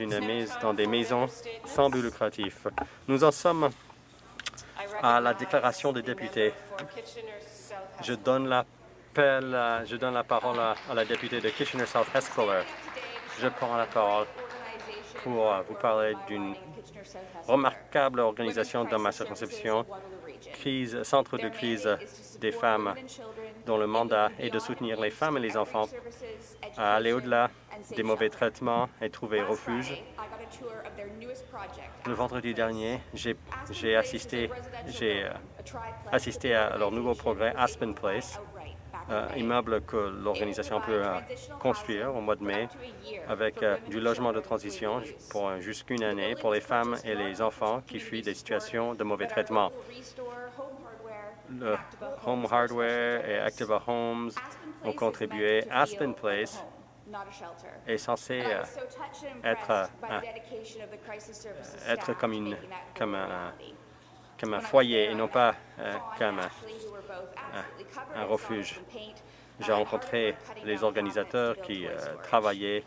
une mise dans des maisons sans but lucratif. Nous en sommes à la déclaration des députés. Je donne, la parole à, la députée de Kitchener South Espeler. Je prends la parole pour vous parler d'une remarquable organisation dans ma circonscription, crise, centre de crise des femmes dont le mandat est de soutenir les femmes et les enfants à aller au-delà des mauvais traitements et trouver refuge. Le vendredi dernier, j'ai assisté, euh, assisté à leur nouveau progrès Aspen Place, euh, immeuble que l'organisation peut euh, construire au mois de mai avec du logement de transition pour jusqu'une année pour les femmes et les enfants qui fuient des situations de mauvais traitement le Home Hardware et Activa Homes ont contribué. Aspen Place est censé euh, être, euh, être comme, une, comme, un, comme un foyer et non pas euh, comme un, un refuge. J'ai rencontré les organisateurs qui travaillaient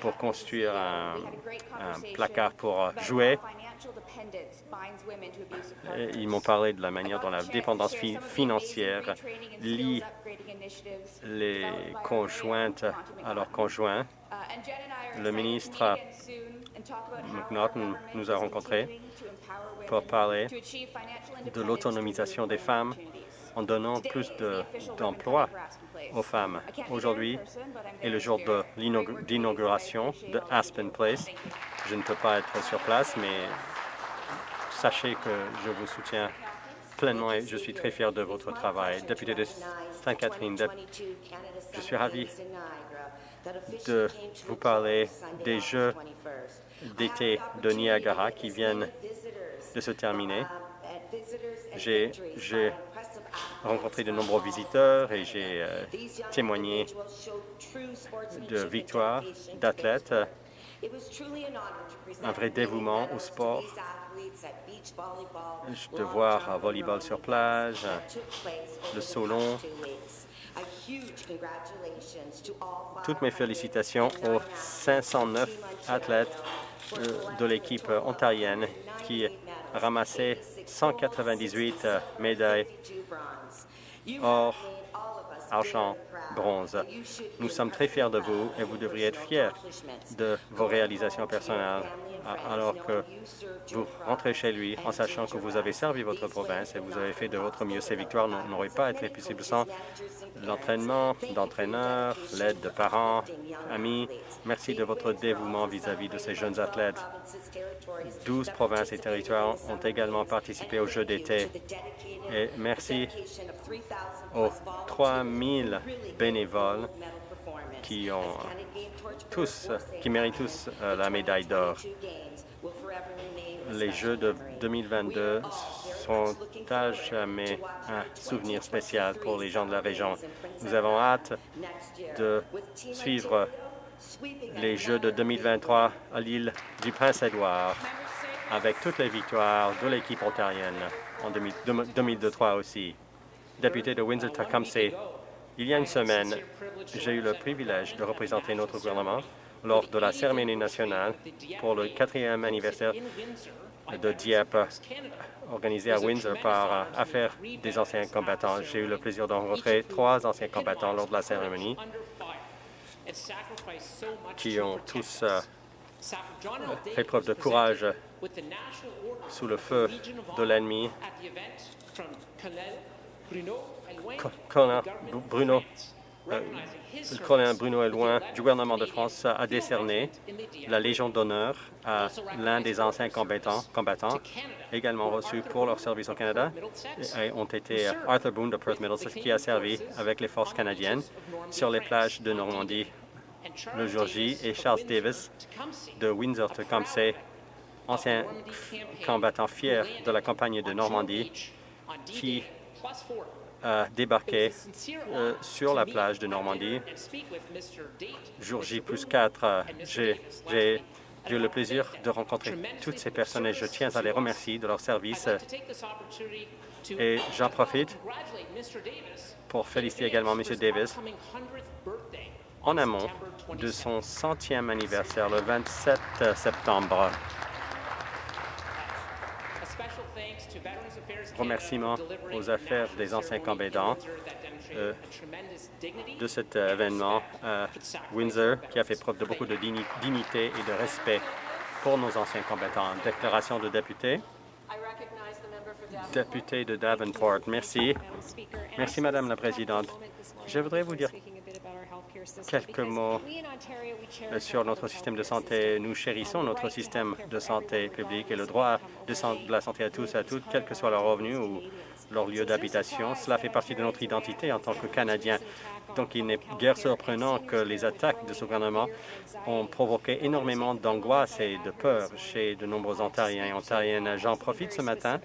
pour construire un, placard pour jouer. Ils m'ont parlé de la manière dont la dépendance financière lie les conjointes à leurs conjoints. Le ministre McNaughton nous a rencontrés pour parler de l'autonomisation des femmes en donnant plus d'emplois aux femmes. Aujourd'hui est le jour de l'inauguration de Aspen Place. Je ne peux pas être sur place, mais sachez que je vous soutiens pleinement et je suis très fier de votre travail. Député de Sainte-Catherine, je suis ravi de vous parler des Jeux d'été de Niagara qui viennent de se terminer. J'ai rencontré de nombreux visiteurs et j'ai euh, témoigné de victoires d'athlètes, un vrai dévouement au sport. De voir un volleyball sur plage, le saulon. Toutes mes félicitations aux 509 athlètes euh, de l'équipe ontarienne qui ramassaient 198 médailles or, argent, bronze. Nous sommes très fiers de vous et vous devriez être fiers de vos réalisations personnelles alors que vous rentrez chez lui en sachant que vous avez servi votre province et vous avez fait de votre mieux. Ces victoires n'auraient pas été possibles sans l'entraînement d'entraîneurs, l'aide de parents, amis. Merci de votre dévouement vis-à-vis de ces jeunes athlètes. Douze provinces et territoires ont également participé aux Jeux d'été. Et merci aux 3 000 bénévoles qui ont tous, qui méritent tous euh, la médaille d'or. Les Jeux de 2022 sont à jamais un souvenir spécial pour les gens de la région. Nous avons hâte de suivre les Jeux de 2023 à l'île du Prince-Édouard avec toutes les victoires de l'équipe ontarienne en 2023 aussi. Député de Windsor-Tecumseh, il y a une semaine, j'ai eu le privilège de représenter notre gouvernement lors de la cérémonie nationale pour le quatrième anniversaire de Dieppe, organisé à Windsor par Affaires des anciens combattants. J'ai eu le plaisir de rencontrer trois anciens combattants lors de la cérémonie qui ont tous euh, fait preuve de courage sous le feu de l'ennemi colonel Bruno, euh, le colonel Bruno Elouin du gouvernement de France a décerné la Légion d'honneur à l'un des anciens combattants, combattants, également reçus pour leur service au Canada, et ont été Arthur Boone de Perth Middlesex, qui a servi avec les forces canadiennes sur les plages de Normandie le jour J, et Charles Davis de Windsor-Tecumseh, ancien combattant fier de la campagne de Normandie, qui a débarqué euh, sur la plage de Normandie. Jour J plus 4, euh, j'ai eu le plaisir de rencontrer toutes ces personnes et je tiens à les remercier de leur service. Et j'en profite pour féliciter également M. Davis en amont de son centième anniversaire le 27 septembre. Remerciements aux affaires des anciens combattants euh, de cet événement à Windsor qui a fait preuve de beaucoup de dignité et de respect pour nos anciens combattants. Déclaration de député. Député de Davenport, merci. Merci, Madame la Présidente. Je voudrais vous dire quelques mots sur notre système de santé. Nous chérissons notre système de santé publique et le droit de, la santé à tous et à toutes, quel que soit leur revenu ou leur lieu d'habitation. Cela fait partie de notre identité en tant que Canadiens. Donc, il n'est guère surprenant que les attaques de ce gouvernement ont provoqué énormément d'angoisse et de peur chez de nombreux Ontariens et Ontariennes. J'en profite ce matin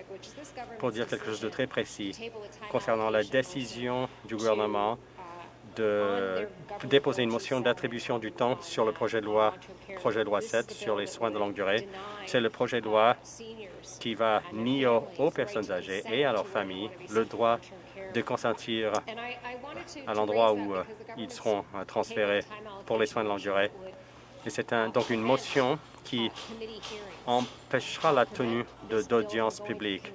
pour dire quelque chose de très précis concernant la décision du gouvernement de déposer une motion d'attribution du temps sur le projet de loi projet de loi 7 sur les soins de longue durée. C'est le projet de loi qui va nier aux personnes âgées et à leurs familles le droit de consentir à l'endroit où euh, ils seront euh, transférés pour les soins de longue durée. Et c'est donc une motion qui empêchera la tenue d'audiences publiques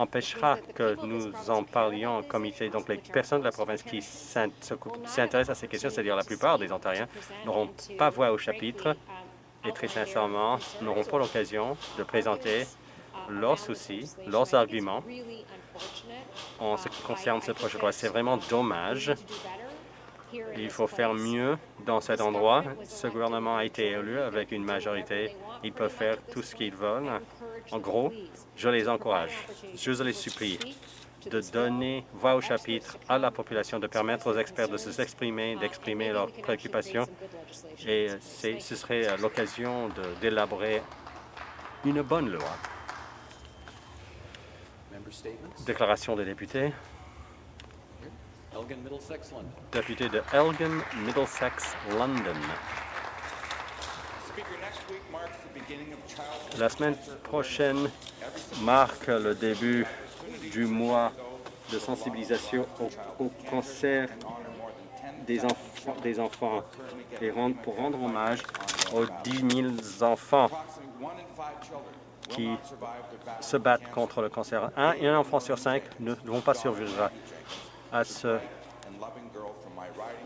empêchera que nous en parlions en comité. Donc, les personnes de la province qui s'intéressent à ces questions, c'est-à-dire la plupart des Ontariens, n'auront pas voix au chapitre et très sincèrement, n'auront pas l'occasion de présenter leurs soucis, leurs arguments en ce qui concerne ce projet de loi. C'est vraiment dommage. Il faut faire mieux dans cet endroit. Ce gouvernement a été élu avec une majorité. Ils peuvent faire tout ce qu'ils veulent. En gros, je les encourage, je les supplie de donner voix au chapitre à la population, de permettre aux experts de s'exprimer, d'exprimer leurs préoccupations. Et ce serait l'occasion d'élaborer une bonne loi. Déclaration des députés. Député de Elgin, Middlesex, London. La semaine prochaine marque le début du mois de sensibilisation au, cancer des, enfants, des enfants et pour rendre hommage aux 10 000 enfants qui se battent contre le cancer. Un, un enfant sur cinq ne vont pas survivre à ce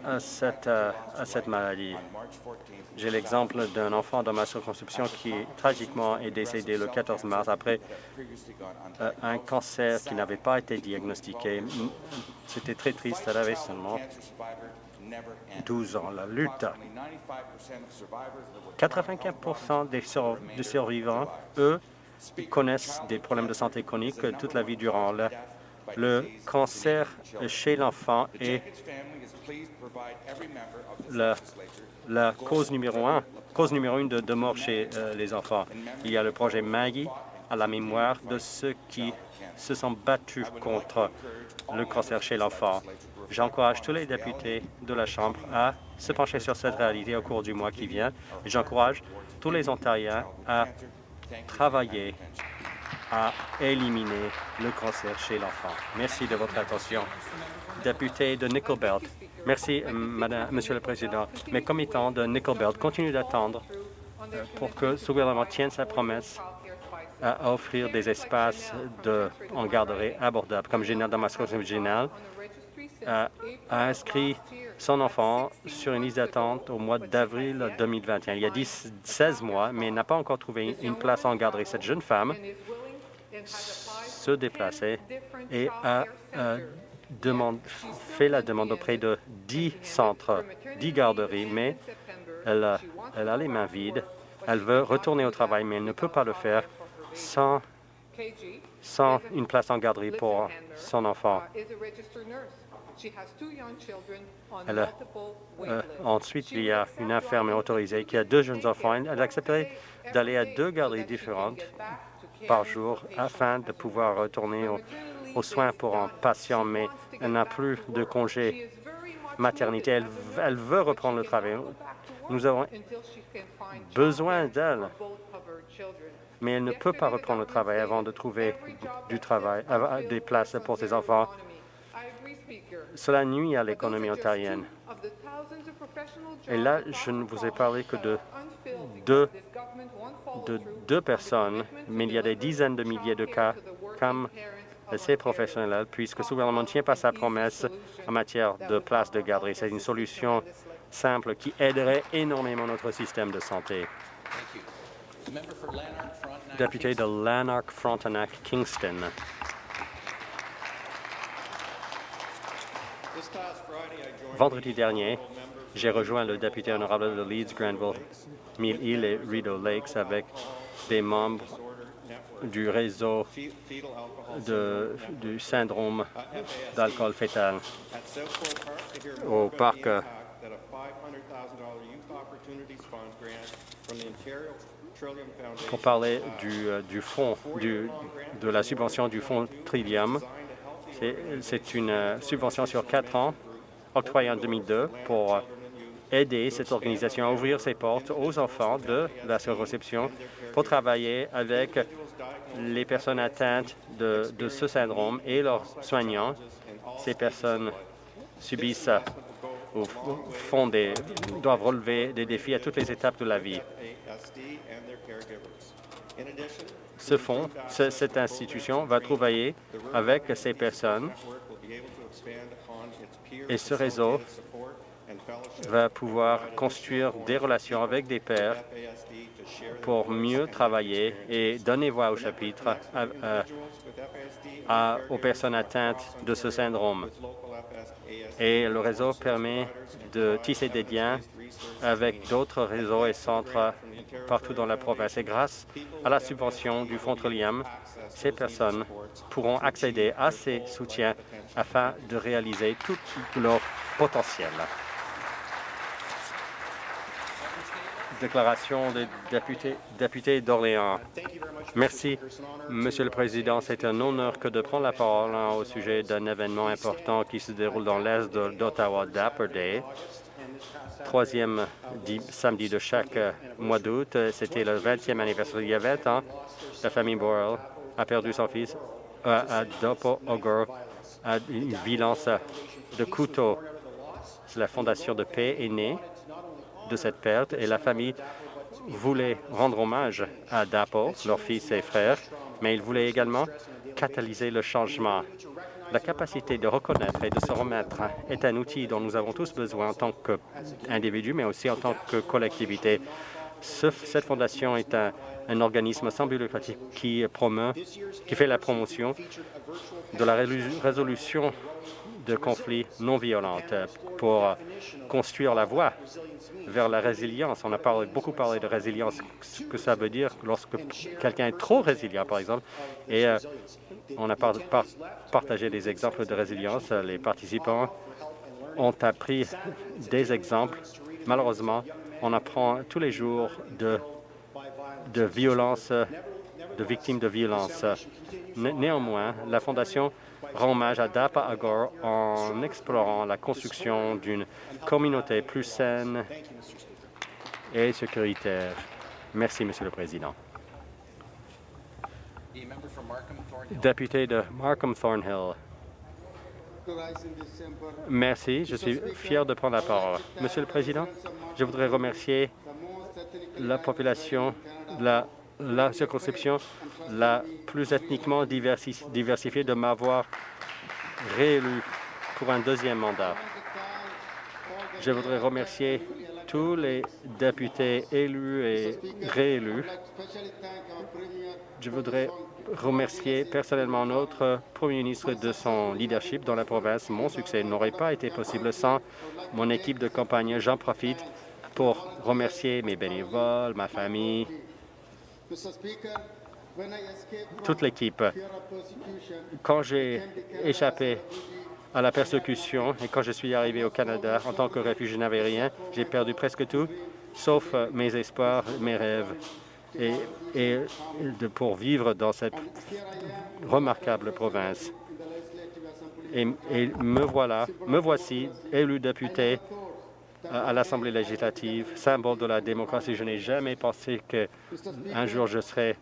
à cette, euh, à cette maladie. J'ai l'exemple d'un enfant dans ma circonscription qui tragiquement est décédé le 14 mars après euh, un cancer qui n'avait pas été diagnostiqué. C'était très triste, elle avait seulement 12 ans. La lutte. 95 des, des survivants, eux, connaissent des problèmes de santé chroniques toute la vie durant. Le, le cancer chez l'enfant est la, cause numéro un, cause numéro une de, mort chez euh, les enfants. Il y a le projet Maggie à la mémoire de ceux qui se sont battus contre le cancer chez l'enfant. J'encourage tous les députés de la Chambre à se pencher sur cette réalité au cours du mois qui vient. J'encourage tous les Ontariens à travailler à éliminer le cancer chez l'enfant. Merci de votre attention. Député de Nickel Belt. Merci, Madame, Monsieur le Président. Mes commettants de Nickel Belt continuent d'attendre euh, pour que ce gouvernement tienne sa promesse à offrir des espaces de, en garderie abordables. Comme général dans ma générale a, a inscrit son enfant sur une liste d'attente au mois d'avril 2021. Il y a 10, 16 mois, mais n'a pas encore trouvé une place en garderie. Cette jeune femme se déplacer et a fait la demande auprès de 10 centres, 10 garderies, mais elle a, elle a les mains vides. Elle veut retourner au travail, mais elle ne peut pas le faire sans, sans une place en garderie pour son enfant. Euh, ensuite, il y a une infirmière autorisée qui a deux jeunes enfants. Elle accepterait d'aller à deux garderies différentes par jour afin de pouvoir retourner aux, soins pour un patient, mais elle n'a plus de congé maternité. Elle, elle, veut reprendre le travail. Nous avons besoin d'elle, mais elle ne peut pas reprendre le travail avant de trouver du travail, des places pour ses enfants. Cela nuit à l'économie ontarienne. Et là, je ne vous ai parlé que de deux, de deux personnes, mais il y a des dizaines de milliers de cas comme ces professionnels, puisque ce gouvernement ne tient pas sa promesse en matière de places de garderie. C'est une solution simple qui aiderait énormément notre système de santé. Député de Lanark-Frontenac-Kingston. Vendredi dernier, j'ai rejoint le député honorable de Leeds, Granville, Mill Hill et Rideau Lakes avec des membres du réseau du syndrome d'alcool fétal au parc pour parler du, euh, fonds, de la subvention du fonds Trillium. C'est une euh, subvention sur quatre ans octroyée en 2002 pour aider cette organisation à ouvrir ses portes aux enfants de la réception pour travailler avec les personnes atteintes de, de, ce syndrome et leurs soignants. Ces personnes subissent ou font des, doivent relever des défis à toutes les étapes de la vie. Ce fonds, cette institution va travailler avec ces personnes et ce réseau va pouvoir construire des relations avec des pères pour mieux travailler et donner voix au chapitre aux personnes atteintes de ce syndrome. Et le réseau permet de tisser des liens avec d'autres réseaux et centres partout dans la province. Et grâce à la subvention du Fonds Trillium, ces personnes pourront accéder à ces soutiens afin de réaliser tout leur potentiel. Déclaration des députés, d'Orléans. Merci, Monsieur le Président. C'est un honneur que de prendre la parole au sujet d'un événement important qui se déroule dans l'est d'Ottawa, Dapper Day troisième samedi de chaque euh, mois d'août. C'était le 20e anniversaire. Il y avait la famille Boyle a perdu son fils euh, à Dopo Ogre, à une violence de couteau. La Fondation de paix est née de cette perte et la famille voulait rendre hommage à Dapo, leur fils et frère, mais il voulait également catalyser le changement la capacité de reconnaître et de se remettre est un outil dont nous avons tous besoin en tant qu'individus, mais aussi en tant que collectivité. cette fondation est un, organisme sans but qui promeut, qui fait la promotion de la résolution de conflits non violents pour construire la voie vers la résilience. On a beaucoup parlé de résilience, ce que ça veut dire lorsque quelqu'un est trop résilient, par exemple, euh, on a partagé des exemples de résilience. Les participants ont appris des exemples. Malheureusement, on apprend tous les jours de, violences, de victimes de violences. Néanmoins, la Fondation rend hommage à Dapa Agor en explorant la construction d'une communauté plus saine et sécuritaire. Merci, Monsieur le Président. Député de Markham Thornhill. Merci. Je suis fier de prendre la parole. Monsieur le Président, je voudrais remercier la population de la, la circonscription la plus ethniquement diversifiée de m'avoir réélu pour un deuxième mandat. Je voudrais remercier tous les députés élus et réélus. Je voudrais remercier personnellement notre Premier ministre de son leadership dans la province. Mon succès n'aurait pas été possible sans mon équipe de campagne. J'en profite pour remercier mes bénévoles, ma famille, toute l'équipe. Quand j'ai échappé à la persécution et quand je suis arrivé au Canada en tant que réfugié, je n'avais rien. J'ai perdu presque tout, sauf mes espoirs, mes rêves et, de, pour vivre dans cette remarquable province. Et, me voilà, me voici élu député à, à l'Assemblée législative, symbole de la démocratie. Je n'ai jamais pensé qu'un jour je serais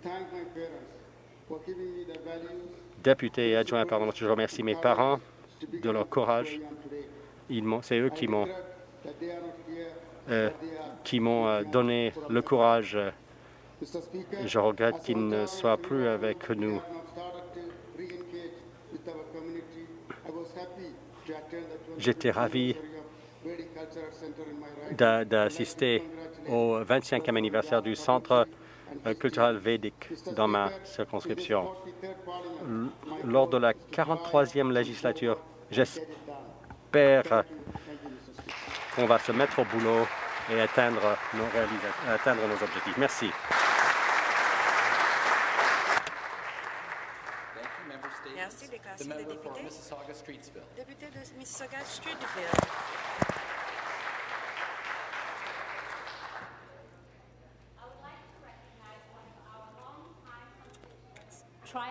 député et adjoint. Pardon. Je remercie mes parents de leur courage. C'est eux qui m'ont euh, euh, donné le courage. Je regrette qu'ils ne soient plus avec nous. J'étais ravi d'assister au 25e anniversaire du Centre culturel védique dans ma circonscription. Lors de la 43e législature, j'espère qu'on va se mettre au boulot et atteindre nos, objectifs. Merci. Déclaration des députés. Député de Mississauga-Streetville. J'ai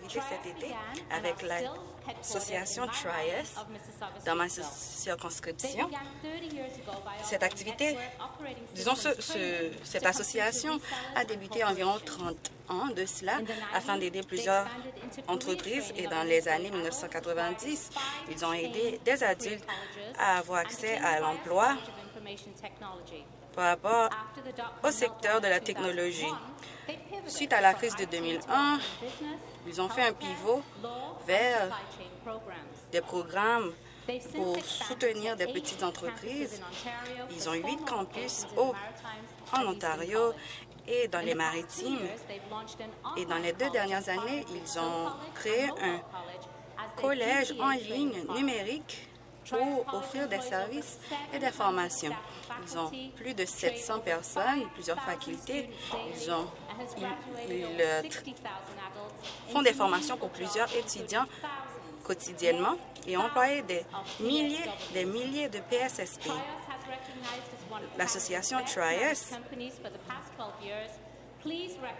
participé à une activité cet été avec l'association Trias dans ma circonscription. Cette activité, disons, ce, cette association a débuté environ 30 ans de cela afin d'aider plusieurs entreprises et dans les années 1990, ils ont aidé des adultes à avoir accès à l'emploi par rapport au secteur de la technologie. Suite à la crise de 2001, ils ont fait un pivot vers des programmes pour soutenir des petites entreprises. Ils ont huit campus au, en Ontario et dans les maritimes. Et dans les deux dernières années, ils ont créé un collège en ligne numérique pour offrir des services et des formations. Ils ont plus de 700 personnes, plusieurs facultés. Ils, ont, euh, font des formations pour plusieurs étudiants quotidiennement et ont employé des milliers, des milliers de PSSP. L'association TRIAS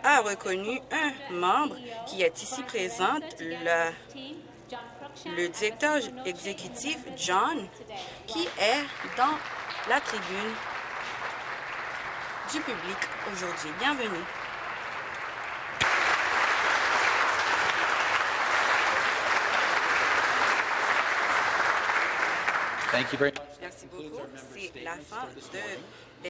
a reconnu un membre qui est ici présent, le le directeur exécutif, John, qui est dans la tribune du public aujourd'hui. Bienvenue. Merci beaucoup. C'est la fin de